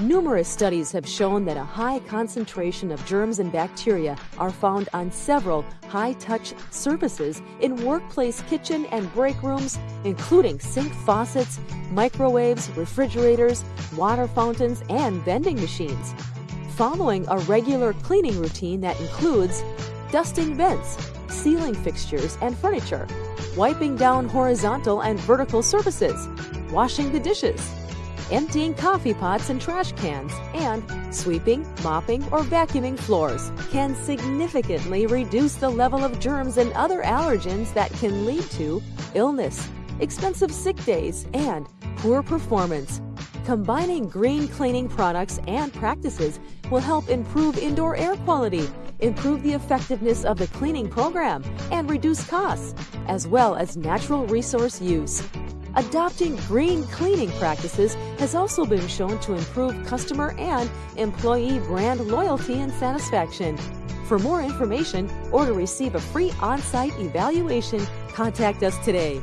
Numerous studies have shown that a high concentration of germs and bacteria are found on several high touch surfaces in workplace kitchen and break rooms, including sink faucets, microwaves, refrigerators, water fountains, and vending machines. Following a regular cleaning routine that includes dusting vents, ceiling fixtures and furniture, wiping down horizontal and vertical surfaces, washing the dishes, emptying coffee pots and trash cans, and sweeping, mopping, or vacuuming floors can significantly reduce the level of germs and other allergens that can lead to illness, expensive sick days, and poor performance. Combining green cleaning products and practices will help improve indoor air quality, improve the effectiveness of the cleaning program, and reduce costs, as well as natural resource use. Adopting green cleaning practices has also been shown to improve customer and employee brand loyalty and satisfaction. For more information or to receive a free on site evaluation, contact us today.